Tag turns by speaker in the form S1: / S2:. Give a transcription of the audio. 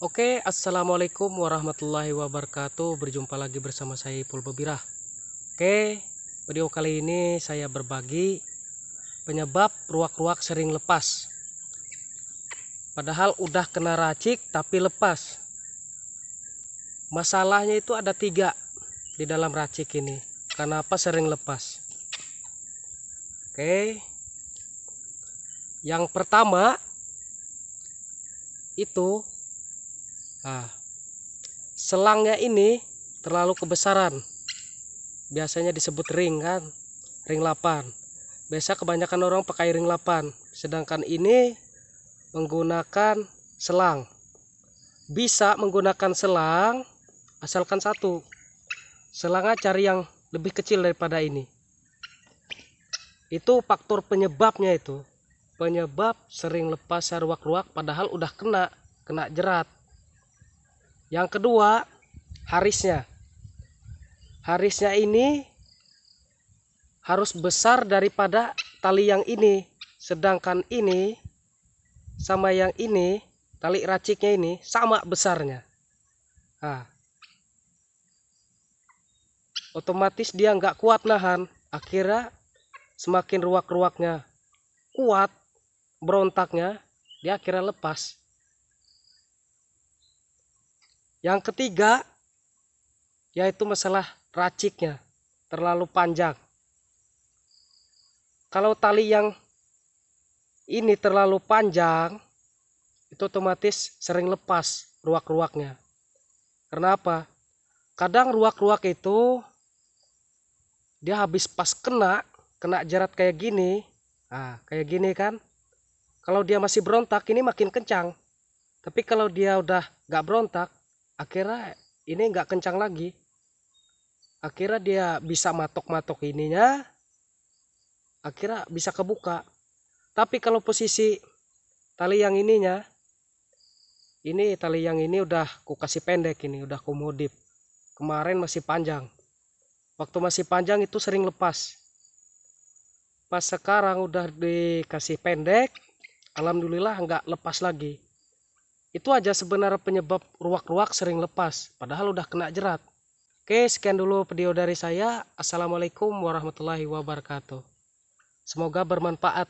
S1: Oke, assalamualaikum warahmatullahi wabarakatuh. Berjumpa lagi bersama saya Ipul Bebirah. Oke, video kali ini saya berbagi penyebab ruak-ruak sering lepas. Padahal udah kena racik tapi lepas. Masalahnya itu ada tiga di dalam racik ini. Kenapa sering lepas? Oke, yang pertama itu Nah, selangnya ini terlalu kebesaran. Biasanya disebut ring kan, ring 8. Biasa kebanyakan orang pakai ring 8, sedangkan ini menggunakan selang. Bisa menggunakan selang asalkan satu. Selangnya cari yang lebih kecil daripada ini. Itu faktor penyebabnya itu. Penyebab sering lepas ruak-ruak padahal udah kena, kena jerat. Yang kedua, harisnya. Harisnya ini harus besar daripada tali yang ini. Sedangkan ini sama yang ini, tali raciknya ini sama besarnya. Nah, otomatis dia nggak kuat nahan. Akhirnya semakin ruak-ruaknya kuat, berontaknya, dia akhirnya lepas. Yang ketiga yaitu masalah raciknya terlalu panjang. Kalau tali yang ini terlalu panjang itu otomatis sering lepas ruak-ruaknya. Kenapa? Kadang ruak-ruak itu dia habis pas kena, kena jerat kayak gini. Nah, kayak gini kan. Kalau dia masih berontak ini makin kencang. Tapi kalau dia udah gak berontak, akhirnya ini nggak kencang lagi. Akhirnya dia bisa matok-matok ininya. Akhirnya bisa kebuka. Tapi kalau posisi tali yang ininya ini tali yang ini udah ku kasih pendek ini udah ku modif. Kemarin masih panjang. Waktu masih panjang itu sering lepas. Pas sekarang udah dikasih pendek Alhamdulillah nggak lepas lagi itu aja sebenarnya penyebab ruak-ruak sering lepas, padahal udah kena jerat. Oke, sekian dulu video dari saya. Assalamualaikum warahmatullahi wabarakatuh. Semoga bermanfaat.